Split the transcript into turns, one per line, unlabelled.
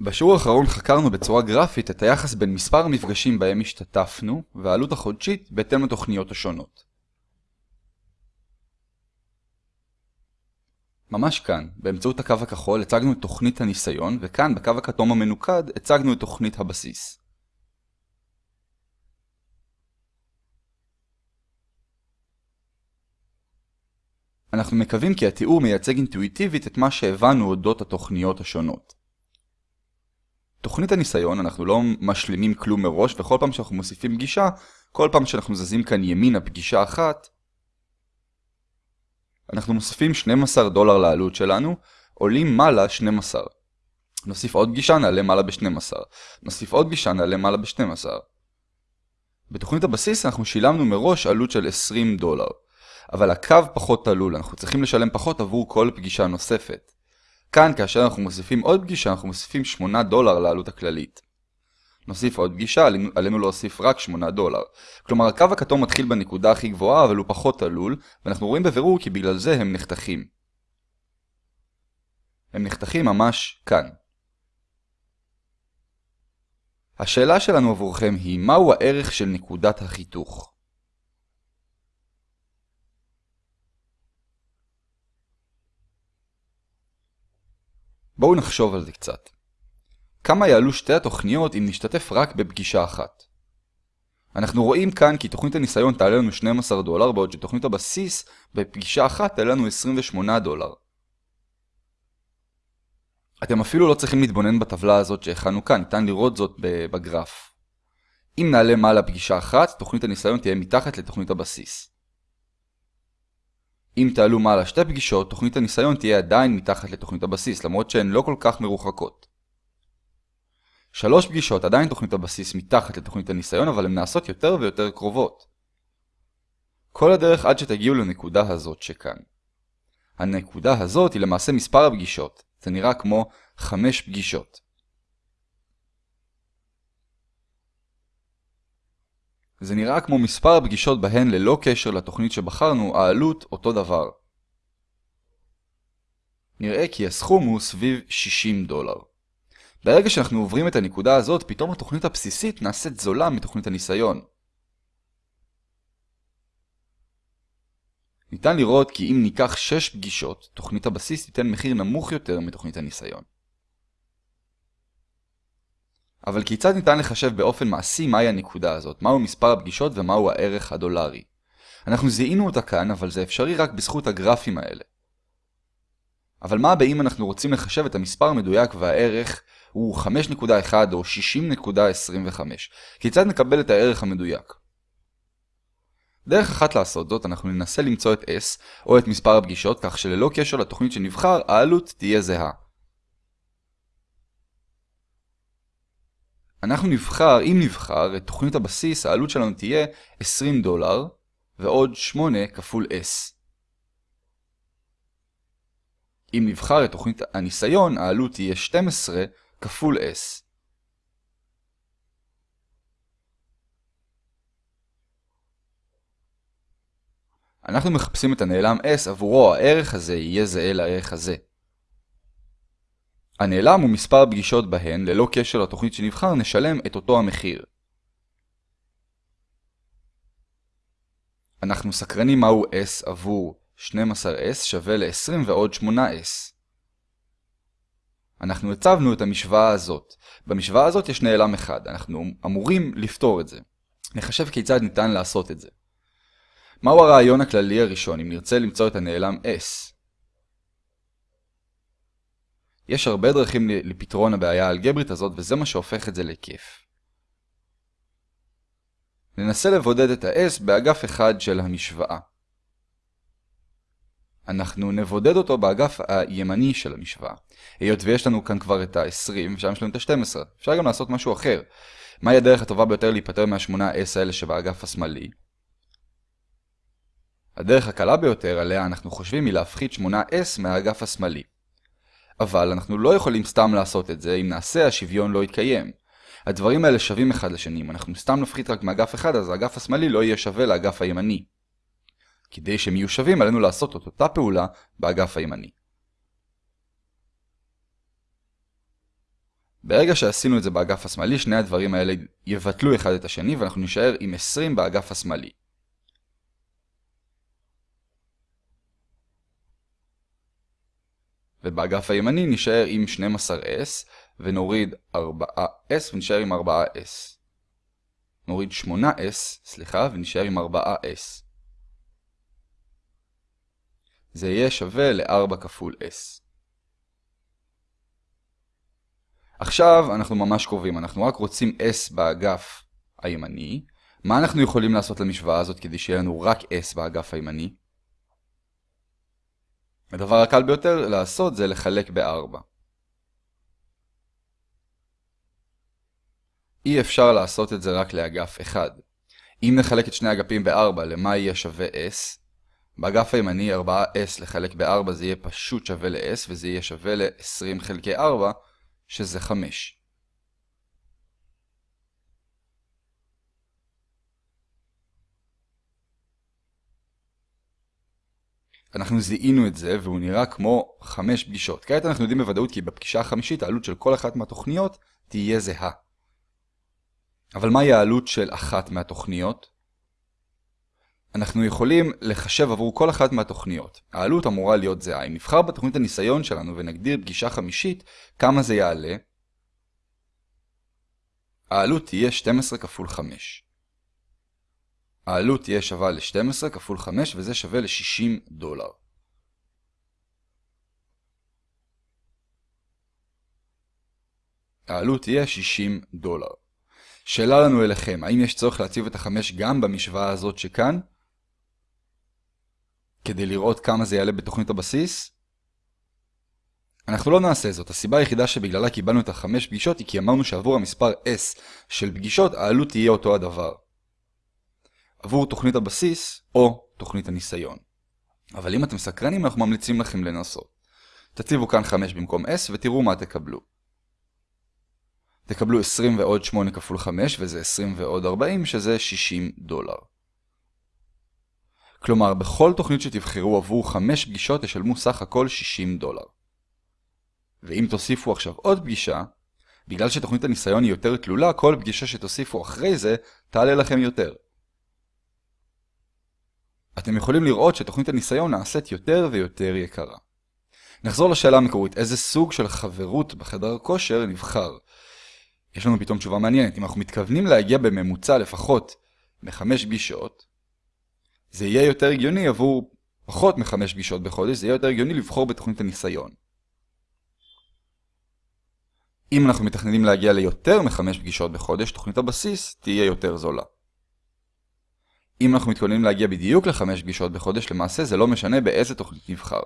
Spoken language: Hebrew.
בשיעור האחרון חקרנו בצורה גרפית את היחס בין מספר המפגשים בהם השתתפנו והעלות החודשית בהתאם לתוכניות השונות. ממש כאן, באמצעות הקו הכחול הצגנו את תוכנית הניסיון, וכאן בקו הכתום המנוקד הצגנו את תוכנית הבסיס. אנחנו מקווים כי התיאור מייצג אינטואיטיבית את מה שהבנו אודות התוכניות השונות. תוכנית הניסיון אנחנו לא משלימים כלום מראש וכל פעם שאנחנו מוסיפים פגישה, כל פעם שאנחנו זזים כאן ימינה פגישה אחת, אנחנו מוסיפים 12 דולר לעלות שלנו, עולים מעלה 12. נוסיף עוד פגישה נעלה מעלה ב-12. נוסיף עוד פגישה נעלה מעלה ב-12. בתוכנית הבסיס אנחנו שילמנו מראש עלות של 20 דולר. אבל הקו פחות תלול, אנחנו צריכים לשלם פחות עבור כל פגישה נוספת. כאן, כאשר אנחנו מוסיפים עוד פגישה, אנחנו מוסיפים 8 דולר לעלות הכללית. נוסיף עוד פגישה, עלינו, להוסיף רק 8 דולר. כלומר, הקו הכתום מתחיל בנקודה הכי גבוהה, אבל הוא פחות תלול, ואנחנו רואים בבירור כי בגלל זה הם נחתכים. הם נחתכים ממש כאן. השאלה שלנו עבורכם היא, מהו הערך של נקודת החיתוך? בואו נחשוב על זה קצת. כמה יעלו שתי התוכניות אם נשתתף רק בפגישה אחת? אנחנו רואים כאן כי תוכנית הניסיון תעלה לנו 12 דולר, בעוד שתוכנית הבסיס בפגישה אחת תעלה לנו 28 דולר. אתם אפילו לא צריכים להתבונן בטבלה הזאת שהכנו כאן, ניתן לראות זאת בגרף. אם נעלה מעלה פגישה אחת, תוכנית הניסיון תהיה מתחת לתוכנית הבסיס. אם תעלו מעלה שתי פגישות, תוכנית הניסיון תהיה עדיין מתחת לתוכנית הבסיס, למרות שהן לא כל כך מרוחקות. שלוש פגישות עדיין תוכנית הבסיס מתחת לתוכנית הניסיון, אבל הן נעשות יותר ויותר קרובות. כל הדרך עד שתגיעו לנקודה הזאת שכאן. הנקודה הזאת היא למעשה מספר הפגישות. זה נראה כמו חמש פגישות. זה נראה כמו מספר הפגישות בהן ללא קשר לתוכנית שבחרנו, העלות אותו דבר. נראה כי הסכום הוא סביב 60 דולר. ברגע שאנחנו עוברים את הנקודה הזאת, פתאום התוכנית הבסיסית נעשית זולה מתוכנית הניסיון. ניתן לראות כי אם ניקח 6 פגישות, תוכנית הבסיס תיתן מחיר נמוך יותר מתוכנית הניסיון. אבל כיצד ניתן לחשב באופן מעשי מהי הנקודה הזאת, מהו מספר הפגישות ומהו הערך הדולרי? אנחנו זיהינו אותה כאן, אבל זה אפשרי רק בזכות הגרפים האלה. אבל מה באם אנחנו רוצים לחשב את המספר המדויק והערך הוא 5.1 או 60.25? כיצד נקבל את הערך המדויק? דרך אחת לעשות זאת, אנחנו ננסה למצוא את S, או את מספר הפגישות, כך שללא קשר לתוכנית שנבחר, העלות תהיה זהה. אנחנו נבחר, אם נבחר, את תוכנית הבסיס, העלות שלנו תהיה 20 דולר, ועוד 8 כפול S. אם נבחר את תוכנית הניסיון, העלות תהיה 12 כפול S. אנחנו מחפשים את הנעלם S, עבורו הערך הזה יהיה זהה לערך הזה. הנעלם הוא מספר הפגישות בהן, ללא קשר לתוכנית שנבחר, נשלם את אותו המחיר. אנחנו סקרנים מהו S עבור 12S שווה ל-20 ועוד 8S. אנחנו הצבנו את המשוואה הזאת. במשוואה הזאת יש נעלם אחד, אנחנו אמורים לפתור את זה. נחשב כיצד ניתן לעשות את זה. מהו הרעיון הכללי הראשון אם נרצה למצוא את הנעלם S? יש הרבה דרכים לפתרון הבעיה האלגברית הזאת וזה מה שהופך את זה לכיף. ננסה לבודד את ה-S באגף אחד של המשוואה. אנחנו נבודד אותו באגף הימני של המשוואה. היות ויש לנו כאן כבר את ה-20 ושם יש לנו את ה-12. אפשר גם לעשות משהו אחר. מהי הדרך הטובה ביותר להיפטר מה-8S האלה שבאגף השמאלי? הדרך הקלה ביותר עליה אנחנו חושבים היא להפחית 8S מהאגף השמאלי. אבל אנחנו לא יכולים סתם לעשות את זה, אם נעשה השוויון לא יתקיים. הדברים האלה שווים אחד לשני, אם אנחנו סתם נפחית רק מאגף אחד, אז האגף השמאלי לא יהיה שווה לאגף הימני. כדי שהם יהיו שווים, עלינו לעשות את אותה פעולה באגף הימני. ברגע שעשינו את זה באגף השמאלי, שני הדברים האלה יבטלו אחד את השני, ואנחנו נשאר עם 20 באגף השמאלי. ובאגף הימני נשאר עם 12S, ונוריד 4S ונשאר עם 4S. נוריד 8S, סליחה, ונשאר עם 4S. זה יהיה שווה ל-4 כפול S. עכשיו אנחנו ממש קרובים, אנחנו רק רוצים S באגף הימני. מה אנחנו יכולים לעשות למשוואה הזאת כדי שיהיה לנו רק S באגף הימני? הדבר הקל ביותר לעשות זה לחלק ב-4. אי אפשר לעשות את זה רק לאגף אחד. אם נחלק את שני אגפים ב-4 למה יהיה שווה S, באגף הימני 4S לחלק ב-4 זה יהיה פשוט שווה ל-S וזה יהיה שווה ל-20 חלקי 4 שזה 5. אנחנו זיהינו את זה והוא נראה כמו 5 פגישות. כעת אנחנו יודעים בוודאות כי בפגישה החמישית העלות של כל אחת מהתוכניות תהיה זהה. אבל מהי העלות של אחת מהתוכניות? אנחנו יכולים לחשב עבור כל אחת מהתוכניות. העלות אמורה להיות זהה. אם נבחר בתוכנית הניסיון שלנו ונגדיר פגישה חמישית, כמה זה יעלה? העלות תהיה 12 כפול 5. העלות תהיה שווה ל-12 כפול 5 וזה שווה ל-60 דולר. העלות תהיה 60 דולר. שאלה לנו אליכם, האם יש צורך להציב את החמש גם במשוואה הזאת שכאן? כדי לראות כמה זה יעלה בתוכנית הבסיס? אנחנו לא נעשה זאת, הסיבה היחידה שבגללה קיבלנו את החמש פגישות היא כי אמרנו שעבור המספר S של פגישות העלות תהיה אותו הדבר. עבור תוכנית הבסיס או תוכנית הניסיון. אבל אם אתם סקרנים אנחנו ממליצים לכם לנסות. תציבו כאן 5 במקום S ותראו מה תקבלו. תקבלו 20 ועוד 8 כפול 5 וזה 20 ועוד 40 שזה 60 דולר. כלומר, בכל תוכנית שתבחרו עבור 5 פגישות תשלמו סך הכל 60 דולר. ואם תוסיפו עכשיו עוד פגישה, בגלל שתוכנית הניסיון היא יותר תלולה, כל פגישה שתוסיפו אחרי זה תעלה לכם יותר. אתם יכולים לראות שתוכנית הניסיון נעשית יותר ויותר יקרה. נחזור לשאלה המקורית, איזה סוג של חברות בחדר כושר נבחר? יש לנו פתאום תשובה מעניינת. אם אנחנו מתכוונים להגיע בממוצע לפחות מחמש פגישות, זה יהיה יותר הגיוני עבור פחות מחמש פגישות בחודש, זה יהיה יותר הגיוני לבחור בתוכנית הניסיון. אם אנחנו מתכננים להגיע ליותר מחמש פגישות בחודש, תוכנית הבסיס תהיה יותר זולה. אם אנחנו מתכוננים להגיע בדיוק לחמש פגישות בחודש, למעשה זה לא משנה באיזה תוכנית נבחר.